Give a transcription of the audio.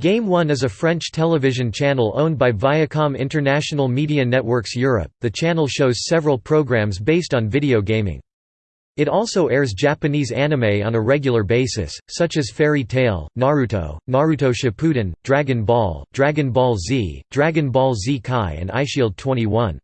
Game One is a French television channel owned by Viacom International Media Networks Europe. The channel shows several programs based on video gaming. It also airs Japanese anime on a regular basis, such as Fairy Tail, Naruto, Naruto Shippuden, Dragon Ball, Dragon Ball Z, Dragon Ball Z Kai and Eyeshield 21.